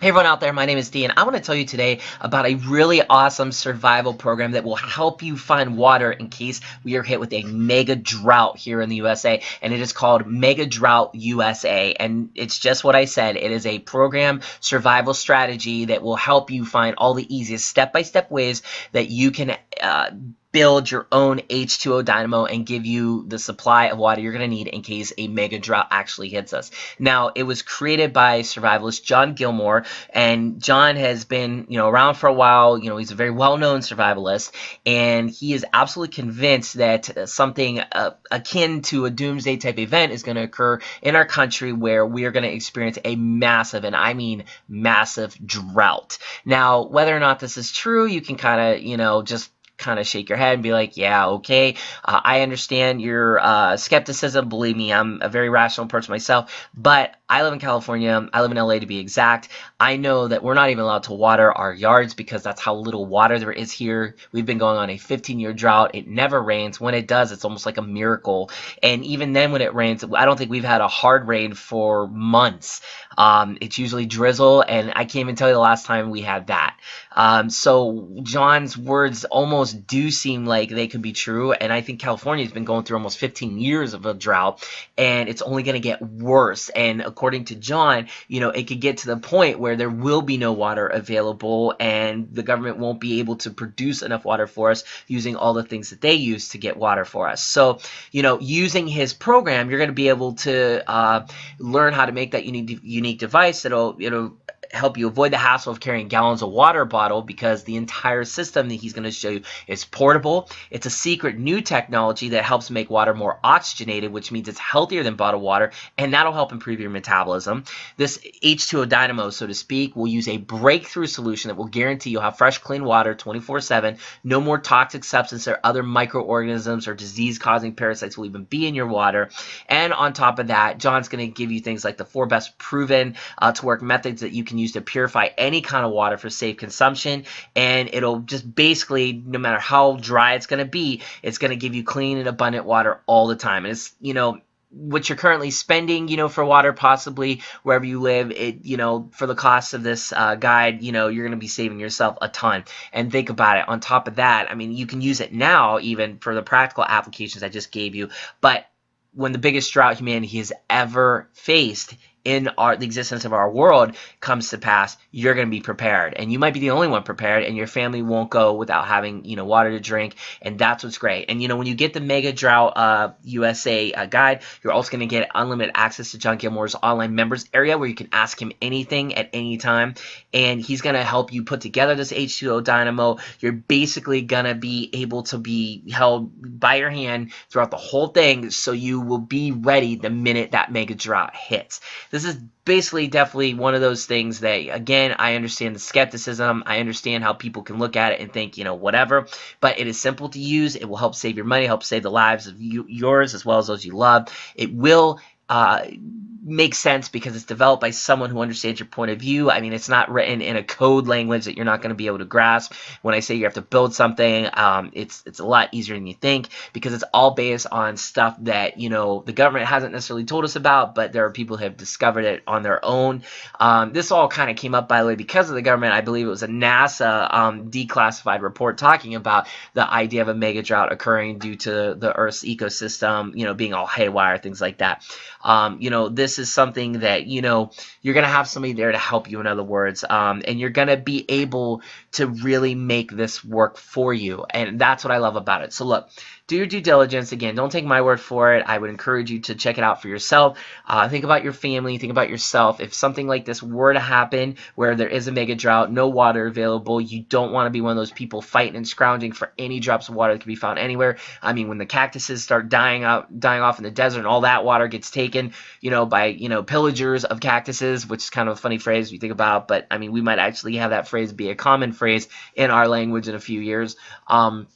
Hey everyone out there, my name is Dean. I want to tell you today about a really awesome survival program that will help you find water in case we are hit with a mega drought here in the USA. And it is called Mega Drought USA. And it's just what I said. It is a program survival strategy that will help you find all the easiest step-by-step -step ways that you can uh, build your own H2O dynamo and give you the supply of water you're going to need in case a mega drought actually hits us. Now, it was created by survivalist John Gilmore, and John has been, you know, around for a while. You know, he's a very well-known survivalist, and he is absolutely convinced that something uh, akin to a doomsday type event is going to occur in our country where we are going to experience a massive, and I mean massive drought. Now, whether or not this is true, you can kind of, you know, just kind of shake your head and be like, yeah, okay, uh, I understand your uh, skepticism. Believe me, I'm a very rational person myself, but I live in California. I live in LA to be exact. I know that we're not even allowed to water our yards because that's how little water there is here. We've been going on a 15 year drought. It never rains. When it does, it's almost like a miracle. And even then, when it rains, I don't think we've had a hard rain for months. Um, it's usually drizzle, and I can't even tell you the last time we had that. Um, so John's words almost do seem like they could be true, and I think California's been going through almost 15 years of a drought, and it's only going to get worse. And according to John, you know, it could get to the point where there will be no water available, and the government won't be able to produce enough water for us using all the things that they use to get water for us. So, you know, using his program, you're going to be able to uh, learn how to make that unique unique device that'll it'll help you avoid the hassle of carrying gallons of water bottle because the entire system that he's going to show you is portable. It's a secret new technology that helps make water more oxygenated, which means it's healthier than bottled water, and that'll help improve your metabolism. This H2O dynamo, so to speak, will use a breakthrough solution that will guarantee you'll have fresh, clean water 24-7. No more toxic substances or other microorganisms or disease-causing parasites will even be in your water. And on top of that, John's going to give you things like the four best proven uh, to work methods that you can use to purify any kind of water for safe consumption. And it'll just basically, no matter how dry it's going to be, it's going to give you clean and abundant water all the time. And it's, you know, what you're currently spending, you know, for water, possibly wherever you live, it, you know, for the cost of this uh, guide, you know, you're going to be saving yourself a ton. And think about it. On top of that, I mean, you can use it now, even for the practical applications I just gave you. But when the biggest drought humanity has ever faced in our the existence of our world comes to pass, you're going to be prepared, and you might be the only one prepared, and your family won't go without having you know water to drink, and that's what's great. And you know when you get the Mega Drought uh, USA uh, guide, you're also going to get unlimited access to John Gilmore's online members area where you can ask him anything at any time, and he's going to help you put together this H2O dynamo. You're basically going to be able to be held by your hand throughout the whole thing, so you will be ready the minute that Mega Drought hits this is basically definitely one of those things that again I understand the skepticism. I understand how people can look at it and think you know whatever. But it is simple to use. It will help save your money help save the lives of you, yours as well as those you love. It will uh, makes sense because it's developed by someone who understands your point of view. I mean, it's not written in a code language that you're not going to be able to grasp. When I say you have to build something, um, it's it's a lot easier than you think because it's all based on stuff that you know the government hasn't necessarily told us about, but there are people who have discovered it on their own. Um, this all kind of came up by the way because of the government. I believe it was a NASA um, declassified report talking about the idea of a mega drought occurring due to the Earth's ecosystem, you know, being all haywire, things like that. Um, you know, this is something that, you know, you're to have somebody there to help you, in other words, um, and you're to be able to really make this work for you. And that's what I love about it. So look, do your due diligence. Again, don't take my word for it. I would encourage you to check it out for yourself. Uh, think about your family. Think about yourself. If something like this were to happen where there is a mega drought, no water available, you don't want to be one of those people fighting and scrounging for any drops of water that can be found anywhere. I mean, when the cactuses start dying out, dying off in the desert and all that water gets taken, you know, by, you know, pillagers of cactuses, which is kind of a funny phrase you think about, but I mean, we might actually have that phrase be a common phrase in our language in a few years. Um,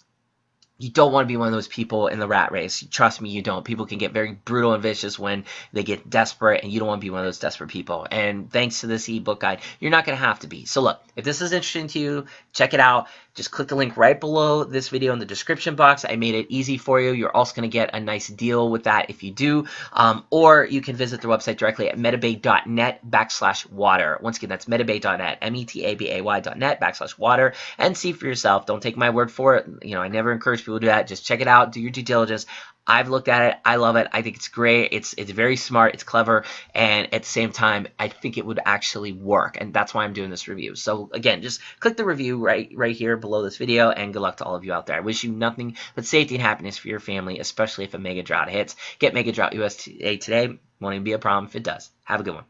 you don't want to be one of those people in the rat race. Trust me, you don't. People can get very brutal and vicious when they get desperate, and you don't want to be one of those desperate people. And thanks to this ebook guide, you're not going to have to be. So look, if this is interesting to you, check it out. Just click the link right below this video in the description box. I made it easy for you. You're also going to get a nice deal with that if you do. Um, or you can visit their website directly at metabay.net backslash water. Once again, that's metabay.net, M-E-T-A-B-A-Y.net backslash water, and see for yourself. Don't take my word for it. You know, I never encourage people to do that. Just check it out. Do your due diligence. I've looked at it. I love it. I think it's great. It's it's very smart. It's clever, and at the same time, I think it would actually work. And that's why I'm doing this review. So again, just click the review right right here below this video, and good luck to all of you out there. I wish you nothing but safety and happiness for your family, especially if a mega drought hits. Get Mega Drought USA today. Won't even be a problem if it does. Have a good one.